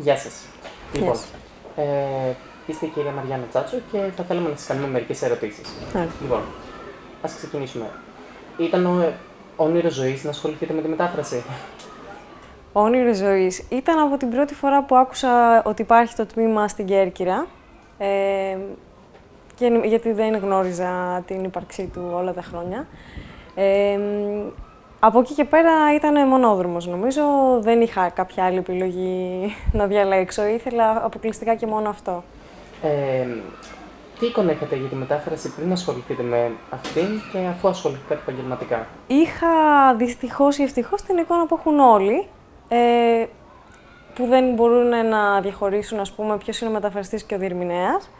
Γεια σας. Λοιπόν, ε, είστε η κυρία Μαριάννα Τσάτσο και θα θέλαμε να σας κάνουμε μερικές ερωτήσεις. Λοιπόν, ας ξεκινήσουμε. Ήταν ο, όνειρο ζωής να ασχοληθείτε με τη μετάφραση; Όνειρο ζωής. Ήταν από την πρώτη φορά που άκουσα ότι υπάρχει το τμήμα στην Κέρκυρα. Ε, και, γιατί δεν γνώριζα την ύπαρξή του όλα τα χρόνια. Ε, από εκεί και πέρα ήταν μονόδρομος νομίζω. Δεν είχα κάποια άλλη επιλογή να διαλέξω. Ήθελα αποκλειστικά και μόνο αυτό. Ε, τι εικόνα είχατε για τη μετάφραση πριν ασχοληθείτε με αυτήν και αφού ασχοληθείτε επαγγελματικά; Είχα δυστυχώς ή ευτυχώς την εικόνα που έχουν όλοι. Ε, που δεν μπορούν να διαχωρίσουν, ας πούμε, ποιος είναι ο μεταφραστής και ο διερμηνέας.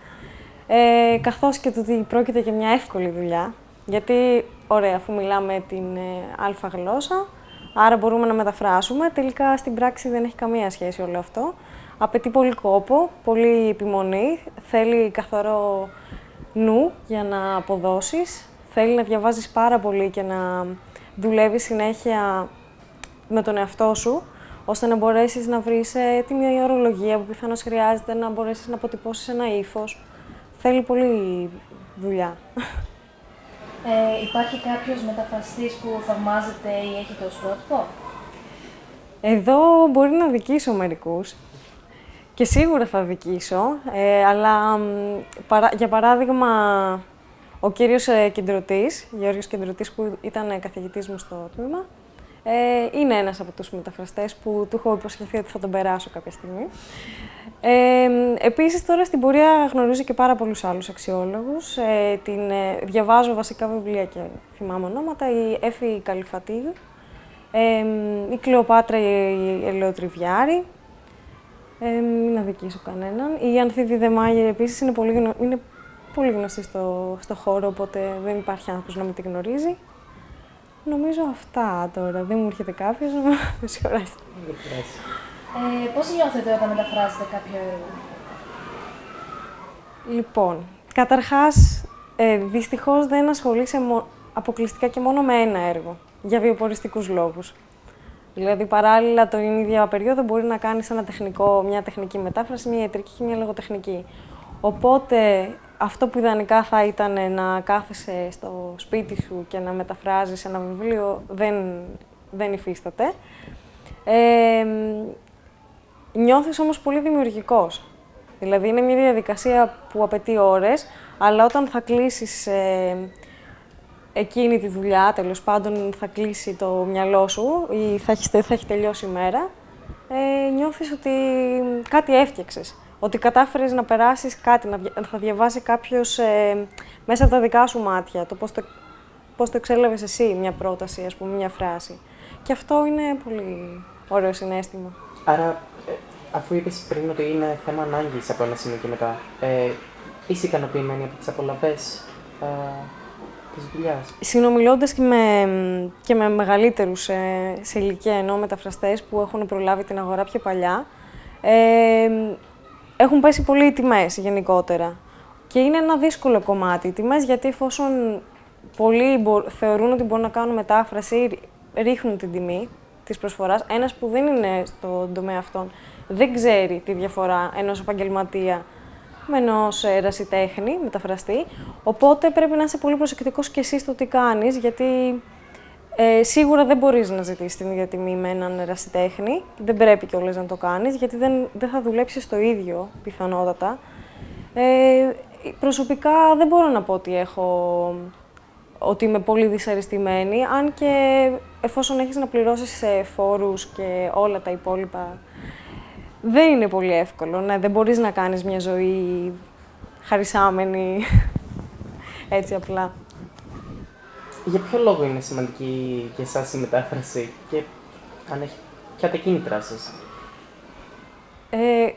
Ε, καθώς και το ότι πρόκειται για μια εύκολη δουλειά. Γιατί, ωραία, αφού μιλάμε την ε, αλφα γλώσσα, άρα μπορούμε να μεταφράσουμε. Τελικά στην πράξη δεν έχει καμία σχέση όλο αυτό. Απαιτεί πολύ κόπο, πολύ επιμονή, θέλει καθαρό νου για να αποδώσεις, θέλει να διαβάζεις πάρα πολύ και να δουλεύεις συνέχεια με τον εαυτό σου, ώστε να μπορέσεις να βρεις έτοιμη ορολογία που πιθανώς χρειάζεται, να μπορέσεις να αποτυπώσεις ένα ύφος. Θέλει πολύ δουλειά. Ε, υπάρχει κάποιος μεταφραστής που θαυμάζεται ή έχετε ως πρότυπο; Εδώ μπορεί να δικήσω μερικούς. Και σίγουρα θα δικήσω, ε, αλλά για παράδειγμα ο κύριος ε, Κεντρωτής, Γεώργιος Κεντρωτής που ήταν καθηγητής μου στο τμήμα, ε, είναι ένας από τους μεταφραστές που του έχω υποσχεθεί ότι θα τον περάσω κάποια στιγμή. Ε, επίσης, τώρα στην πορεία γνωρίζω και πάρα πολλούς άλλους αξιόλογους. Ε, την, ε, διαβάζω βασικά βιβλία και θυμάμαι ονόματα. Η Έφη Καλυφατίδου, ε, η Κλεοπάτρα η Ελαιοτριβιάρη, ε, μην αδικήσω κανέναν. Η Ανθίδη Δεμάγερ επίσης είναι πολύ, γνω... είναι πολύ γνωστή στο, στο χώρο, οπότε δεν υπάρχει άνθρωπος να μην τη γνωρίζει. Νομίζω αυτά τώρα. Δεν μου έρχεται κάποιος, να με συγχωρέσετε. Ε, πώς νιώθετε όταν μεταφράζετε κάποιο έργο; Λοιπόν, καταρχάς, ε, δυστυχώς δεν ασχολείσαι αποκλειστικά και μόνο με ένα έργο, για βιοποριστικούς λόγους. Δηλαδή, παράλληλα, την ίδια περίοδο μπορεί να κάνεις ένα τεχνικό, μια τεχνική μετάφραση, μια ιατρική και μια λογοτεχνική. Οπότε, αυτό που ιδανικά θα ήταν να κάθεσαι στο σπίτι σου και να μεταφράζεις ένα βιβλίο, δεν, δεν υφίσταται. Ε, νιώθεις όμως πολύ δημιουργικός. Δηλαδή, είναι μια διαδικασία που απαιτεί ώρες, αλλά όταν θα κλείσεις ε, εκείνη τη δουλειά, τέλος πάντων θα κλείσει το μυαλό σου ή θα έχεις, θα έχει τελειώσει η μέρα, ε, νιώθεις ότι κάτι έφτιαξες. Ότι κατάφερες να περάσεις κάτι, να θα διαβάσει κάποιος ε, μέσα από τα δικά σου μάτια, το πώς το, πώς το εξέλαβες εσύ μια πρόταση, ας πούμε, μια φράση. Και αυτό είναι πολύ ωραίο συνέστημα. Άρα, ε, αφού είπες πριν ότι είναι θέμα ανάγκης από ένα σημείο και μετά, ε, είσαι ικανοποιημένη από τις απολαβές ε, της δουλειάς; Συνομιλώντας και με, και με μεγαλύτερους ε, σε ηλικία ενώ μεταφραστές που έχουν προλάβει την αγορά πιο παλιά, ε, έχουν πέσει πολύ οι τιμές γενικότερα. Και είναι ένα δύσκολο κομμάτι οι τιμές, γιατί εφόσον πολλοί θεωρούν ότι μπορούν να κάνουν μετάφραση, ρίχνουν την τιμή της προσφοράς. Ένας που δεν είναι στον τομέα αυτόν δεν ξέρει τη διαφορά ενός επαγγελματία με ενός ερασιτέχνη, μεταφραστή. Οπότε πρέπει να είσαι πολύ προσεκτικός και εσύ στο τι κάνεις, γιατί ε, σίγουρα δεν μπορείς να ζητήσεις την ίδια τιμή με έναν ερασιτέχνη. Δεν πρέπει κιόλας να το κάνεις, γιατί δεν, δεν θα δουλέψεις το ίδιο πιθανότατα. Ε, προσωπικά δεν μπορώ να πω ότι έχω ότι είμαι πολύ δυσαρεστημένη, αν και εφόσον έχεις να πληρώσεις φόρους και όλα τα υπόλοιπα δεν είναι πολύ εύκολο. Ναι, δεν μπορείς να κάνεις μια ζωή χαρισάμενη έτσι απλά. Για ποιο λόγο είναι σημαντική για εσάς η μετάφραση και αν έχει ποια τα κίνητρά σας; Ε,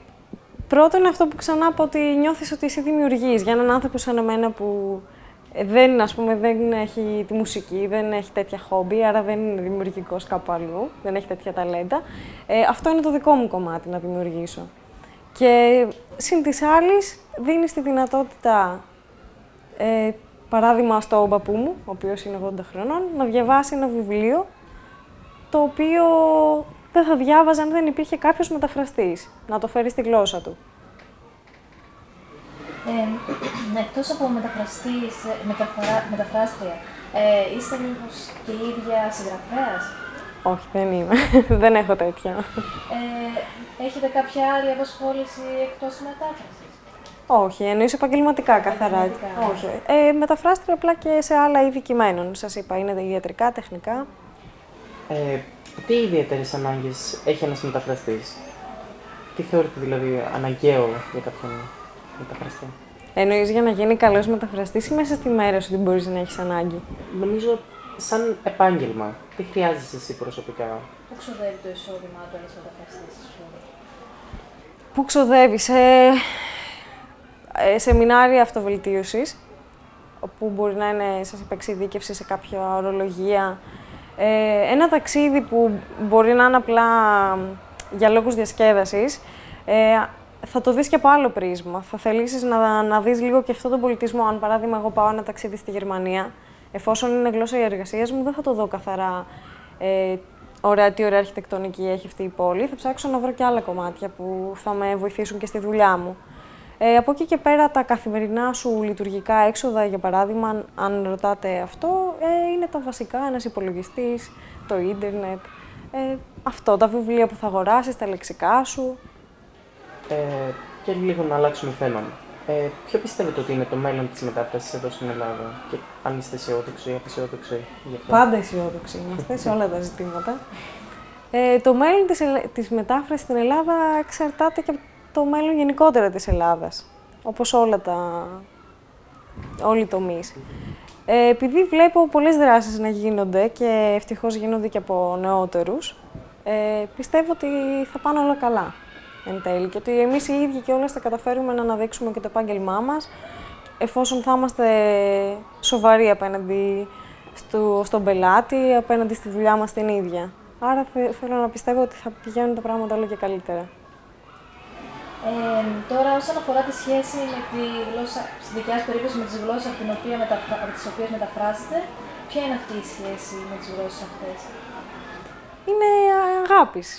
πρώτον αυτό που ξανά πω ότι νιώθεις ότι εσύ δημιουργείς για έναν άνθρωπο σαν εμένα που δεν, ας πούμε, δεν έχει τη μουσική, δεν έχει τέτοια χόμπι, άρα δεν είναι δημιουργικός κάπου αλλού, δεν έχει τέτοια ταλέντα. Ε, αυτό είναι το δικό μου κομμάτι να δημιουργήσω. Και συν της άλλης, δίνει τη δυνατότητα, ε, παράδειγμα στο παππού μου, ο οποίος είναι 80 χρονών, να διαβάσει ένα βιβλίο το οποίο δεν θα διάβαζε αν δεν υπήρχε κάποιος μεταφραστής να το φέρει στη γλώσσα του. Ε, εκτός από μεταφραστής, μεταφρα, μεταφράστρια, ε, είστε μήπως και η ίδια συγγραφέας; Όχι, δεν είμαι. δεν έχω τέτοια. Ε, έχετε κάποια άλλη απασχόληση εκτός της μετάφρασης; Όχι, εννοείς επαγγελματικά καθαρά. Όχι. Ε, μεταφράστρια απλά και σε άλλα είδη κειμένων. Σας είπα, είναι ιατρικά, τεχνικά. Ε, τι ιδιαίτερες ανάγκες έχει ένας μεταφραστής, Τι θεωρείτε δηλαδή αναγκαίο για κάποιον; Μεταφραστή. Εννοείς για να γίνει καλός μεταφραστής ή μέσα στη μέρα σου ότι μπορείς να έχεις ανάγκη; Νομίζω σαν επάγγελμα. Τι χρειάζεσαι εσύ προσωπικά; Πού ξοδεύει το εισόδημά του ένα μεταφραστής, Πού ξοδεύεις, ε, ε, σεμινάρια αυτοβελτίωσης, όπου μπορεί να είναι, σας είπα, εξειδίκευση σε κάποια ορολογία. Ε, ένα ταξίδι που μπορεί να είναι απλά για λόγους διασκέδασης, ε, θα το δεις και από άλλο πρίσμα. Θα θελήσεις να, να δεις λίγο και αυτόν τον πολιτισμό. Αν παράδειγμα εγώ πάω ένα ταξίδι στη Γερμανία, εφόσον είναι γλώσσα η εργασία μου, δεν θα το δω καθαρά ε, ωραία, τι ωραία αρχιτεκτονική έχει αυτή η πόλη. Θα ψάξω να βρω και άλλα κομμάτια που θα με βοηθήσουν και στη δουλειά μου. Ε, από εκεί και πέρα τα καθημερινά σου λειτουργικά έξοδα, για παράδειγμα, αν ρωτάτε αυτό, ε, είναι τα βασικά, ένας υπολογιστής, το ίντερνετ, ε, αυτό, τα βιβλία που θα αγοράσεις, τα λεξικά σου. Ε, και λίγο να αλλάξουμε θέμα. Ε, ποιο πιστεύετε ότι είναι το μέλλον της μετάφρασης εδώ στην Ελλάδα; Και αν είστε αισιόδοξοι ή απεσιόδοξοι γι' αυτό. Πάντα αισιόδοξοι είμαστε σε όλα τα ζητήματα. Ε, το μέλλον της, της μετάφρασης στην Ελλάδα εξαρτάται και από το μέλλον γενικότερα της Ελλάδας, όπως όλα τα... όλοι οι τομείς. Ε, επειδή βλέπω πολλές δράσεις να γίνονται και ευτυχώς γίνονται και από νεότερους, ε, πιστεύω ότι θα πάνε όλα καλά εν τέλει και ότι εμείς οι ίδιοι και όλες θα καταφέρουμε να αναδείξουμε και το επάγγελμά μας εφόσον θα είμαστε σοβαροί απέναντι στο, στον πελάτη, απέναντι στη δουλειά μας την ίδια. Άρα θέλω να πιστεύω ότι θα πηγαίνουν τα πράγματα όλο και καλύτερα. Ε, τώρα, όσον αφορά τη σχέση με τη γλώσσα, στη δικιά σας περίπτωση με τις γλώσσες από, την οποία μεταφρα... από τις οποίες μεταφράζετε, ποια είναι αυτή η σχέση με τις γλώσσες αυτές; Είναι αγάπης.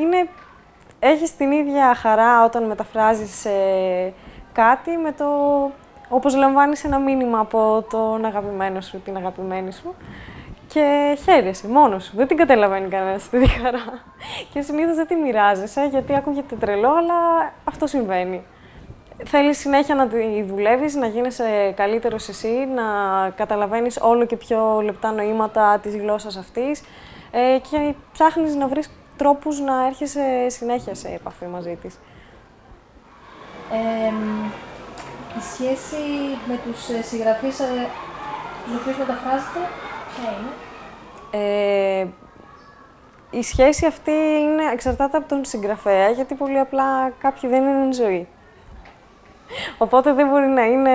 Είναι... Έχεις την ίδια χαρά όταν μεταφράζεις ε, κάτι με το... όπως λαμβάνεις ένα μήνυμα από τον αγαπημένο σου, την αγαπημένη σου και χαίρεσαι μόνος σου. Δεν την καταλαβαίνει κανένας αυτή τη χαρά. Και συνήθως δεν τη μοιράζεσαι γιατί ακούγεται τρελό, αλλά αυτό συμβαίνει. Θέλεις συνέχεια να τη δουλεύεις, να γίνεσαι καλύτερος εσύ, να καταλαβαίνεις όλο και πιο λεπτά νοήματα της γλώσσας αυτής ε, και ψάχνεις να βρεις τρόπους να έρχεσαι συνέχεια σε επαφή μαζί της; Ε, η σχέση με τους ε, συγγραφείς ε, τους οποίους μεταφράζετε ε, η σχέση αυτή είναι, εξαρτάται από τον συγγραφέα, γιατί πολύ απλά κάποιοι δεν είναι ζωή. Οπότε δεν μπορεί να είναι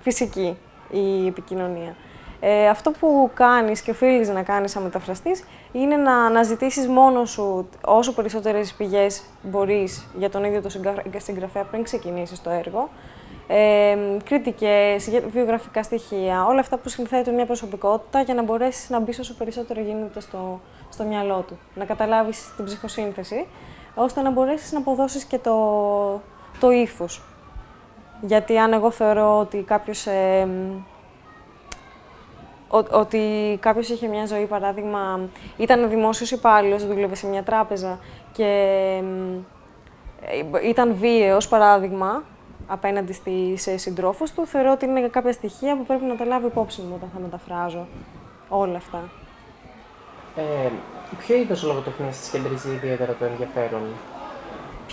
φυσική η επικοινωνία. Ε, αυτό που κάνεις και οφείλεις να κάνεις σαν μεταφραστής είναι να αναζητήσεις μόνος σου όσο περισσότερες πηγές μπορείς για τον ίδιο το συγγραφέα πριν ξεκινήσεις το έργο ε, κριτικές, βιογραφικά στοιχεία, όλα αυτά που συνθέτουν μια προσωπικότητα για να μπορέσεις να μπεις όσο περισσότερο γίνεται στο, στο μυαλό του. Να καταλάβεις την ψυχοσύνθεση, ώστε να μπορέσεις να αποδώσεις και το, το ύφος. Γιατί αν εγώ θεωρώ ότι κάποιος, ε, ότι κάποιος είχε μια ζωή, παράδειγμα, ήταν δημόσιος υπάλληλος, δούλευε σε μια τράπεζα και ε, ήταν βίαιος, παράδειγμα, απέναντι στις συντρόφους του, θεωρώ ότι είναι κάποια στοιχεία που πρέπει να τα λάβω υπόψη μου όταν θα μεταφράζω όλα αυτά. Ε, ποιο είδος λογοτεχνία σα κεντρίζει ιδιαίτερα το ενδιαφέρον,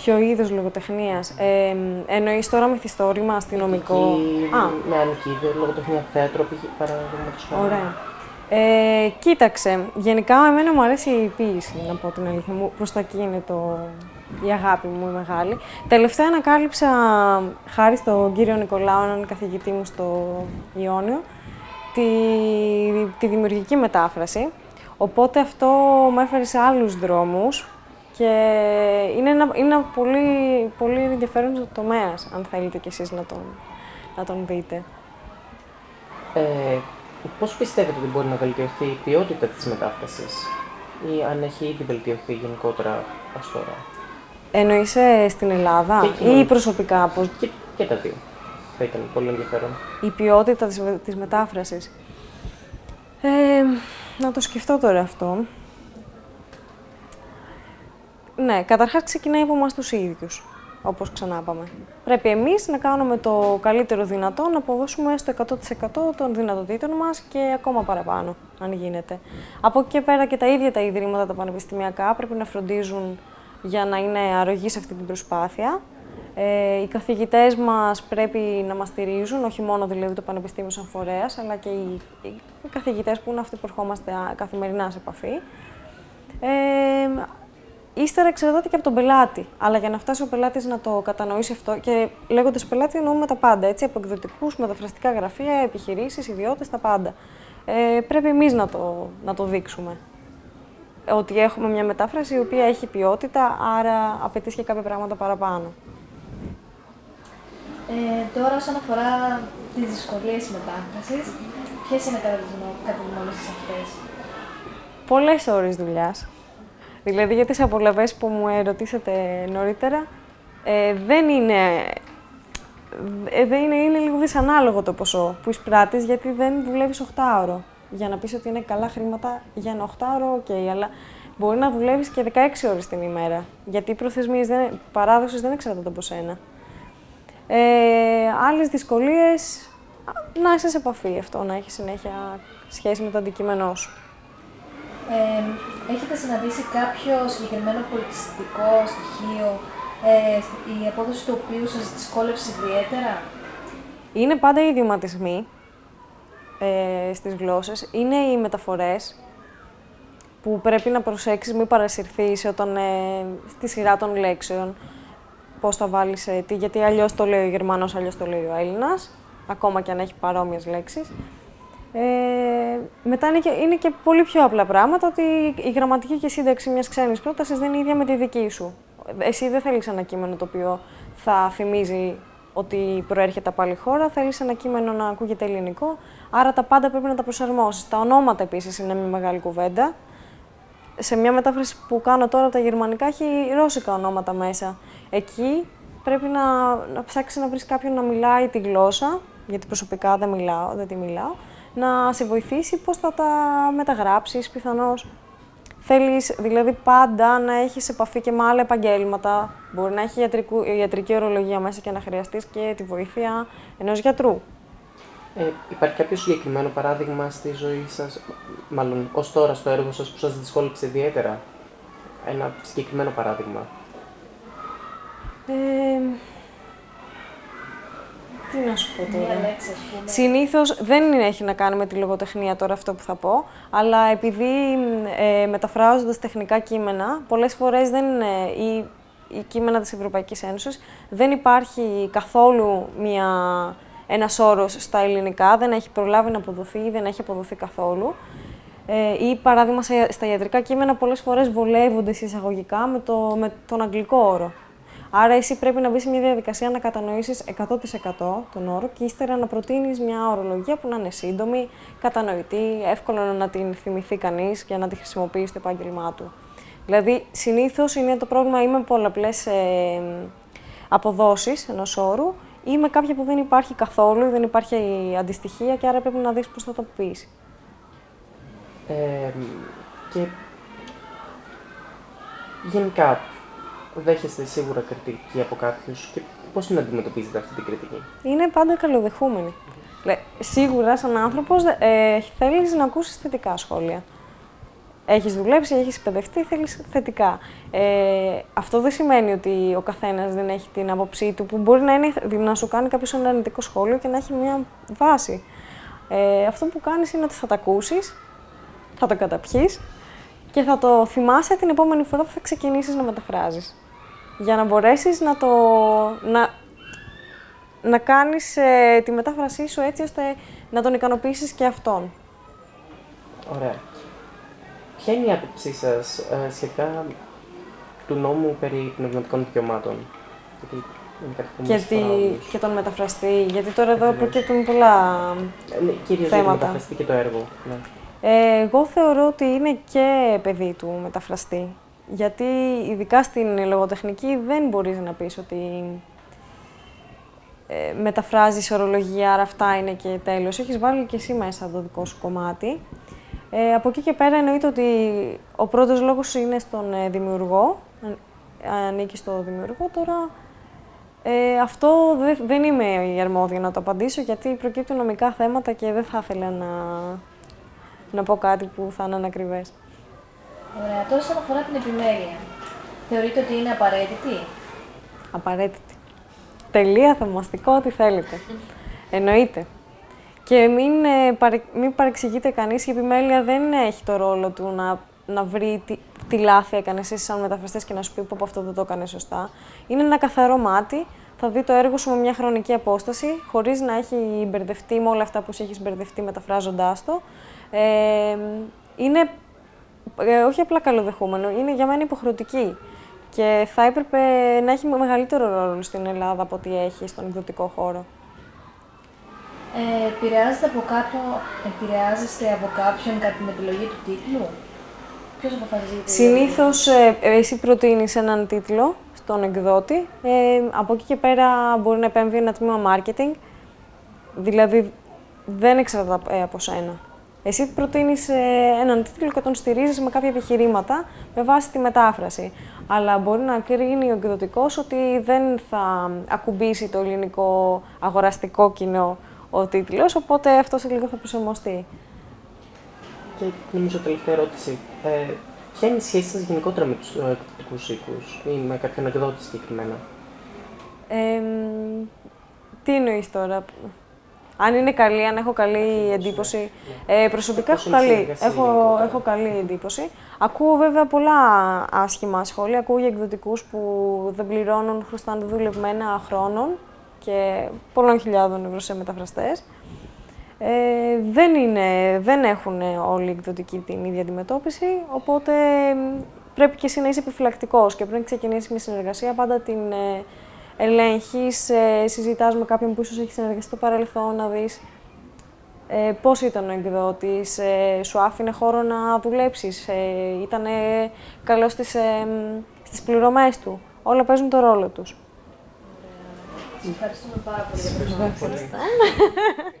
Ποιο είδος λογοτεχνίας. Ε, Εννοείς τώρα μυθιστόρημα, αστυνομικό; Α. Με είδο, λογοτεχνία, θέατρο, παραδείγματος χάρη. Ωραία. Ε, κοίταξε, γενικά εμένα μου αρέσει η ποίηση, να πω την αλήθεια μου. Προς τα εκεί είναι το, η αγάπη μου η μεγάλη. Τελευταία ανακάλυψα, χάρη στον κύριο Νικολάου, έναν καθηγητή μου στο Ιόνιο, τη, τη δημιουργική μετάφραση. Οπότε αυτό με έφερε σε άλλους δρόμους και είναι ένα, είναι ένα πολύ, πολύ ενδιαφέρον τομέας, αν θέλετε κι εσείς να τον, να τον δείτε. Ε, πώς πιστεύετε ότι μπορεί να βελτιωθεί η ποιότητα της μετάφρασης; Ή αν έχει ήδη βελτιωθεί γενικότερα ως τώρα; Εννοείς ε, στην Ελλάδα ή προσωπικά, πώς... Και, και τα δύο. Θα ήταν πολύ ενδιαφέρον. Η ποιότητα της, της μετάφρασης. Ε, να το σκεφτώ τώρα αυτό. Ναι, καταρχάς ξεκινάει από εμάς τους ίδιους, όπως ξανά είπαμε. Πρέπει εμείς να κάνουμε το καλύτερο δυνατό, να αποδώσουμε στο 100% των δυνατοτήτων μας και ακόμα παραπάνω, αν γίνεται. Από εκεί και πέρα και τα ίδια τα ιδρύματα, τα πανεπιστημιακά, πρέπει να φροντίζουν για να είναι αρρωγής σε αυτή την προσπάθεια. Ε, οι καθηγητές μας πρέπει να μας στηρίζουν, όχι μόνο δηλαδή το Πανεπιστήμιο σαν φορέας, αλλά και οι, οι καθηγητές που είναι αυτοί που ερχόμαστε καθημερινά σε επαφή. Ε, ύστερα εξαρτάται και από τον πελάτη. Αλλά για να φτάσει ο πελάτης να το κατανοήσει αυτό, και λέγοντας πελάτη εννοούμε τα πάντα, έτσι, από εκδοτικούς, μεταφραστικά γραφεία, επιχειρήσεις, ιδιώτες, τα πάντα. Ε, πρέπει εμείς να το, να το δείξουμε ότι έχουμε μια μετάφραση η οποία έχει ποιότητα, άρα απαιτείς και κάποια πράγματα παραπάνω. Ε, τώρα, όσον αφορά τις δυσκολίες μετάφρασης, ποιες είναι κατά την γνώμη σας αυτές; Πολλές ώρες δουλειάς. Δηλαδή, για τις απολαβές που μου ερωτήσατε νωρίτερα, ε, δεν είναι... Ε, δεν είναι, είναι λίγο δυσανάλογο το ποσό που εισπράττεις, γιατί δεν δουλεύεις 8ωρο για να πεις ότι είναι καλά χρήματα για ένα 8ωρο, OK, okay, αλλά μπορεί να δουλεύεις και 16 ώρες την ημέρα, γιατί οι προθεσμίες δεν, παράδοσης δεν εξαρτάται από σένα. Ε, άλλες δυσκολίες, να είσαι σε επαφή αυτό, να έχει συνέχεια σχέση με το αντικείμενό σου. Ε, έχετε συναντήσει κάποιο συγκεκριμένο πολιτιστικό στοιχείο, ε, η απόδοση του οποίου σας δυσκόλεψε ιδιαίτερα; Είναι πάντα οι ιδιωματισμοί ε, στις γλώσσες είναι οι μεταφορές που πρέπει να προσέξεις, μην παρασυρθείς όταν, ε, στη σειρά των λέξεων, πώς θα βάλεις ε, τι, γιατί αλλιώς το λέει ο Γερμανός, αλλιώς το λέει ο Έλληνας, ακόμα και αν έχει παρόμοιες λέξεις. Ε, μετά είναι και, είναι και πολύ πιο απλά πράγματα, ότι η γραμματική και η σύνταξη μιας ξένης πρότασης δεν είναι ίδια με τη δική σου. Εσύ δεν θέλεις ένα κείμενο το οποίο θα θυμίζει ότι προέρχεται από άλλη χώρα, θέλεις ένα κείμενο να ακούγεται ελληνικό, άρα τα πάντα πρέπει να τα προσαρμόσεις. Τα ονόματα επίσης είναι μια μεγάλη κουβέντα. Σε μια μετάφραση που κάνω τώρα από τα γερμανικά έχει ρώσικα ονόματα μέσα. Εκεί πρέπει να, να ψάξεις να βρεις κάποιον να μιλάει τη γλώσσα, γιατί προσωπικά δεν μιλάω, δεν τη μιλάω, να σε βοηθήσει πώς θα τα μεταγράψεις πιθανώς. Θέλεις δηλαδή πάντα να έχεις επαφή και με άλλα επαγγέλματα. Μπορεί να έχει ιατρικού, ιατρική ορολογία μέσα και να χρειαστείς και τη βοήθεια ενός γιατρού. Ε, υπάρχει κάποιο συγκεκριμένο παράδειγμα στη ζωή σας, μάλλον ως τώρα στο έργο σας που σας δυσκόλεψε ιδιαίτερα; Ένα συγκεκριμένο παράδειγμα. Ε, τι να σου πω τώρα. Συνήθως δεν έχει να κάνει με τη λογοτεχνία τώρα αυτό που θα πω, αλλά επειδή ε, μεταφράζοντας τεχνικά κείμενα, πολλές φορές δεν είναι. Ή, η κείμενα της Ευρωπαϊκής Ένωσης, δεν υπάρχει καθόλου μια, ένας όρος στα ελληνικά, δεν έχει προλάβει να αποδοθεί δεν έχει αποδοθεί καθόλου. Ε, ή παράδειγμα στα ιατρικά κείμενα πολλές φορές βολεύονται εισαγωγικά με, το, με τον αγγλικό όρο. Άρα, εσύ πρέπει να μπεις σε μια διαδικασία να κατανοήσει 100% τον όρο και ύστερα να προτείνεις μια ορολογία που να είναι σύντομη, κατανοητή, εύκολο να την θυμηθεί κανείς και να τη χρησιμοποιεί στο επάγγελμά του. Δηλαδή, συνήθως είναι το πρόβλημα ή με πολλαπλές ε, αποδόσεις ενός όρου ή με κάποια που δεν υπάρχει καθόλου ή δεν υπάρχει αντιστοιχεία και άρα πρέπει να δεις πώς θα το πεις. Ε, και γενικά, δέχεστε σίγουρα κριτική από κάποιους και πώς την αντιμετωπίζετε αυτή την κριτική; Είναι πάντα καλοδεχούμενη. Λε, σίγουρα, σαν άνθρωπος, ε, θέλεις να ακούσεις θετικά σχόλια. Έχεις δουλέψει, έχεις εκπαιδευτεί, θέλεις θετικά. Ε, αυτό δεν σημαίνει ότι ο καθένας δεν έχει την άποψή του, που μπορεί να, είναι, να σου κάνει κάποιος ένα αρνητικό σχόλιο και να έχει μια βάση. Ε, αυτό που κάνεις είναι ότι θα τα ακούσεις, θα το καταπιείς και θα το θυμάσαι την επόμενη φορά που θα ξεκινήσεις να μεταφράζεις. Για να μπορέσεις να το... να, να κάνεις ε, τη μετάφρασή σου έτσι ώστε να τον ικανοποιήσεις και αυτόν. Ωραία. Ποια είναι η άποψή σας ε, σχετικά του νόμου περί πνευματικών δικαιωμάτων; Γιατί και, και τον μεταφραστή, γιατί τώρα εδώ προκύπτουν πολλά ε, ναι, κυρίως θέματα. Κυρίως μεταφραστή και το έργο. Ναι. Ε, εγώ θεωρώ ότι είναι και παιδί του μεταφραστή. Γιατί ειδικά στην λογοτεχνική δεν μπορείς να πεις ότι ε, μεταφράζεις ορολογία, άρα αυτά είναι και τέλος. Έχεις βάλει και εσύ μέσα το δικό σου κομμάτι. Ε, από εκεί και πέρα εννοείται ότι ο πρώτος λόγος είναι στον ε, δημιουργό, ανήκει στο δημιουργό. Τώρα ε, αυτό δεν είμαι η αρμόδια να το απαντήσω, γιατί προκύπτουν νομικά θέματα και δεν θα ήθελα να, να πω κάτι που θα είναι ανακριβές. Ωραία. Τώρα, όσον αφορά την επιμέλεια, θεωρείτε ότι είναι απαραίτητη; Απαραίτητη. Τελεία, θαυμαστικό, ό,τι θέλετε. Εννοείται. Και μην, ε, μην παρεξηγείτε κανείς, η επιμέλεια δεν έχει το ρόλο του να, να βρει τι, τι λάθη έκανε εσύ σαν μεταφραστές και να σου πει πω αυτό δεν το έκανε σωστά. Είναι ένα καθαρό μάτι, θα δει το έργο σου με μια χρονική απόσταση, χωρίς να έχει μπερδευτεί με όλα αυτά που σου έχεις μπερδευτεί μεταφράζοντάς το. Ε, είναι ε, όχι απλά καλοδεχούμενο, είναι για μένα υποχρεωτική. Και θα έπρεπε να έχει μεγαλύτερο ρόλο στην Ελλάδα από ό,τι έχει στον εκδοτικό χώρο. Ε, επηρεάζεστε από κάποιον, επηρεάζεστε από κάποιον κατά την επιλογή του τίτλου; Ποιος αποφασίζει. Συνήθως ε, εσύ προτείνεις έναν τίτλο στον εκδότη. Ε, από εκεί και πέρα μπορεί να επέμβει ένα τμήμα marketing. Δηλαδή δεν εξαρτάται ε, από σένα. Εσύ προτείνεις ε, έναν τίτλο και τον στηρίζεις με κάποια επιχειρήματα με βάση τη μετάφραση. Αλλά μπορεί να κρίνει ο εκδοτικός ότι δεν θα ακουμπήσει το ελληνικό αγοραστικό κοινό ο τίτλος, οπότε αυτό σε λίγο θα προσαρμοστεί. Και νομίζω τελευταία ερώτηση. Ε, ποια είναι η σχέση σας γενικότερα με τους εκδοτικούς οίκους ή με κάποιον εκδότη συγκεκριμένα; Ε, τι εννοείς τώρα, αν είναι καλή, αν έχω καλή εντύπωση. Ε, προσωπικά έχω καλή, έχω, έχω καλή εντύπωση. Ακούω βέβαια πολλά άσχημα σχόλια. Ακούω για εκδοτικούς που δεν πληρώνουν, χρωστάνε δουλευμένα χρόνων και πολλών χιλιάδων ευρώ σε μεταφραστές. Ε, δεν, είναι, δεν έχουν όλοι οι εκδοτικοί την ίδια αντιμετώπιση, οπότε πρέπει και εσύ να είσαι επιφυλακτικός και πριν ξεκινήσει μια συνεργασία πάντα την ε, ελέγχεις, ε, συζητάς με κάποιον που ίσως έχει συνεργαστεί στο παρελθόν, να δεις ε, πώς ήταν ο εκδότης, ε, σου άφηνε χώρο να δουλέψεις, ε, ήταν καλός στις, ε, στις πληρωμές του. Όλα παίζουν το ρόλο τους. Ευχαριστούμε πάρα πολύ για την